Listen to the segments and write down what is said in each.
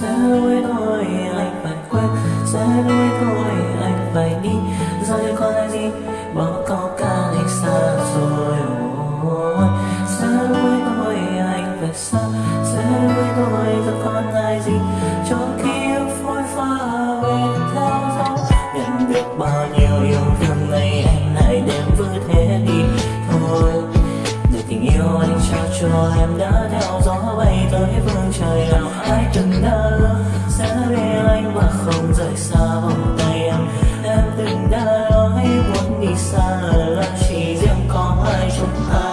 sẽ đôi thôi, anh phải quên. Sẽ đôi thôi, anh phải đi. Giờ đây còn lại gì bỏ câu ca đi xa rồi, ôi. Sẽ đôi thôi, anh phải xa. Sẽ đôi thôi giờ còn lại gì? Cho khi phôi pha về theo gió nhận được bao nhiêu yêu thương này, anh lại đem vứt thế đi. Thôi, để tình yêu anh trao cho em đã theo gió bay tới phương trời từng đã lỡ sẽ bên anh mà không rời xa vòng tay em. Em từng đã nói muốn đi xa là chỉ riêng có hai chúng ta.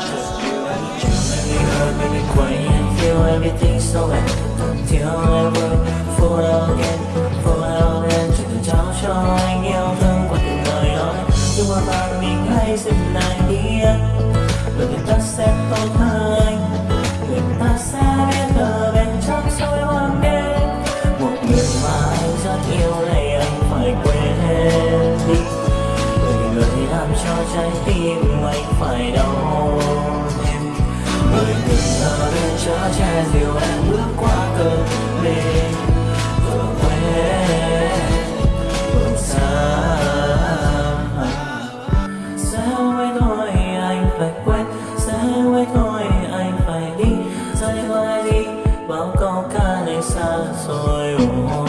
Baby, hurt me, quay and feel everything so bad Until ever fall again, fall again Chỉ cần trao cho anh yêu thương qua từng lời nói. Nhưng mà bạn mình hãy dừng lại đi anh Bởi người ta sẽ tốt hơn. Đừng ở che dịu em bước qua cơn mê Vừa quên vừa xa sẽ quên thôi anh phải quên sẽ quên thôi anh phải đi rời đây đi bao câu ca này xa rồi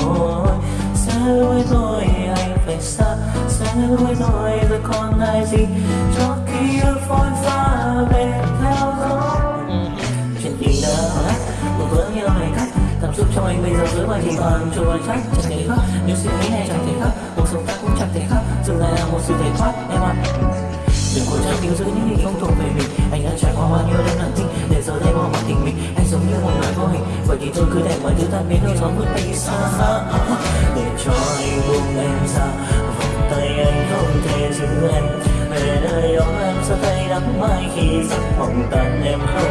ôi sẽ quên thôi anh phải xa sẽ quên thôi rồi còn ai gì cho ký ức phôi pha bên mình bây giờ dưới bài thì còn trôi vào chắc chẳng thể khác. Nếu suy nghĩ này chẳng thể khác, cuộc sống ta cũng chẳng thể khác. Dừng lại là một sự thể thoát, em ạ. Đừng cố chấp níu giữ những gì không thuộc về mình. Anh đã trải qua bao nhiêu đêm nặng tinh để giờ đây bỏ mặt tình mình. Anh giống như một người vô hình vậy thì tôi cứ để mọi thứ tan biến theo gió vút bay xa. Để cho anh buông em ra, vòng tay anh không thể giữ em. Về nơi đó em sẽ thấy đắng mai khi giấc mộng tan em không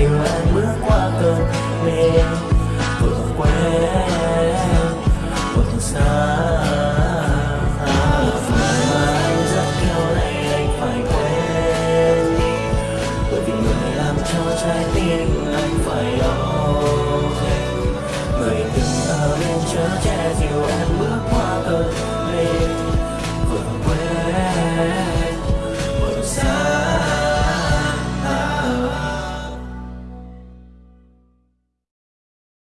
chiều anh bước qua cơn mê vừa quên vừa xa. Phải mà anh rất kêu này anh phải quên bởi vì người làm cho trái tim anh phải đau